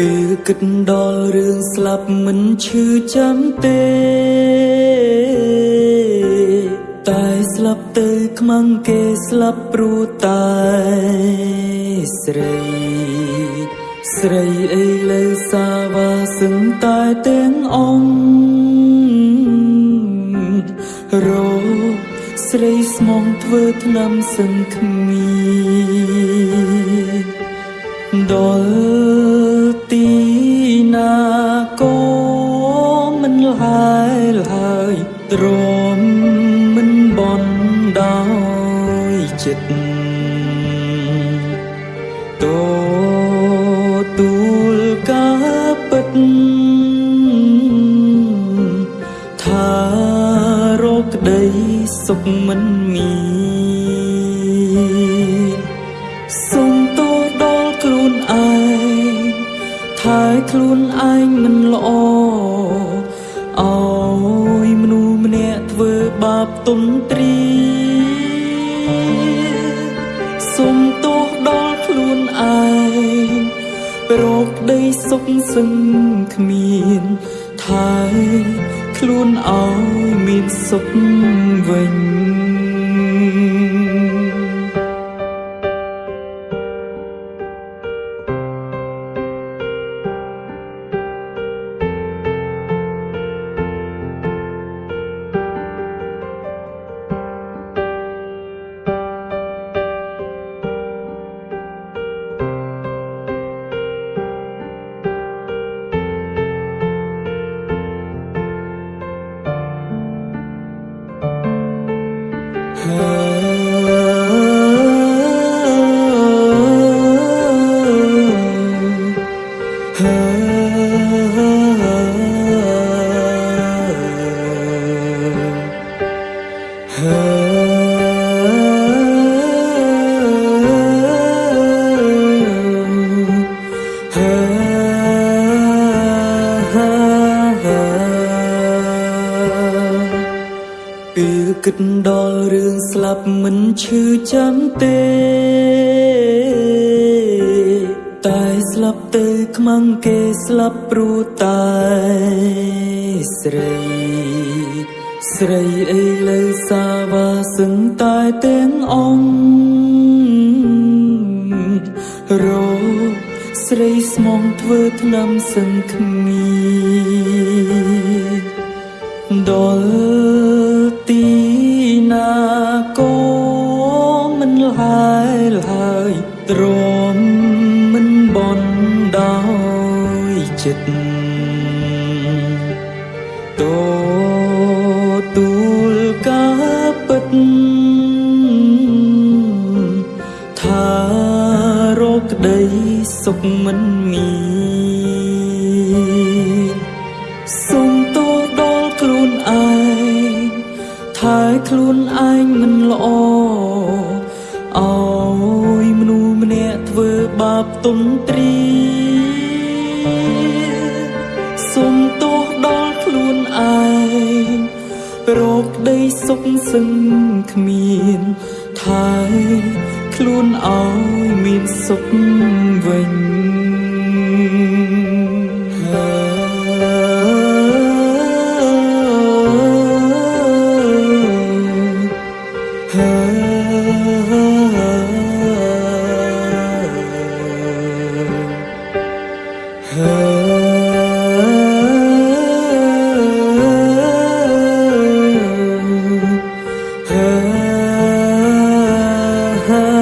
ពេលគិតដល់រឿងស្លាប់មិនឈឺចាំទេ តែស្លាប់ទៅខ្មាំងគេស្លាប់ព្រោះតែស្រី ស្រីអីលើសាវ៉ាសឹងតែទាំងអង្គរោស្រីស្មងធ្វើថ្នាំសឹងគ្មានដល់ទី ណាក៏មិនលាយឡើយទ្រាំមិនបន់ដោយចិត្តតទូលការពិតថារកក្តីសុខមិនមាន ខ្លួនឯងមិនល្អអោយមនុស្សម្នាក់ធ្វើបាបទុនទ្រីសូមទោសដល់ខ្លួនឯងរកក្តីសុខសឹងគ្មានថែខ្លួនឲ្យមានសុខវិញ គិតដល់រឿងស្លាប់មិនឈឺចាំទេ តែស្លាប់ទៅខ្មាំងគេស្លាប់ព្រោះតែស្រី ស្រីអីលើសាវ៉ាសឹងតែទាំងអង្គរោស្រីស្មងធ្វើថ្នាំសឹងគ្មានដល់ ទ្រាំមិនបន់ដោយចិត្តតទូលការពិតថារកក្តីសុខមិនមានសូមទោសដល់ខ្លួនឯងថែខ្លួនឯងមិនល្អអោ បាបទុនទ្រីសូមទោសដល់ខ្លួនឯងរកក្តីសុខសឹងគ្មានថែខ្លួនឲ្យមានសុខវិញ her.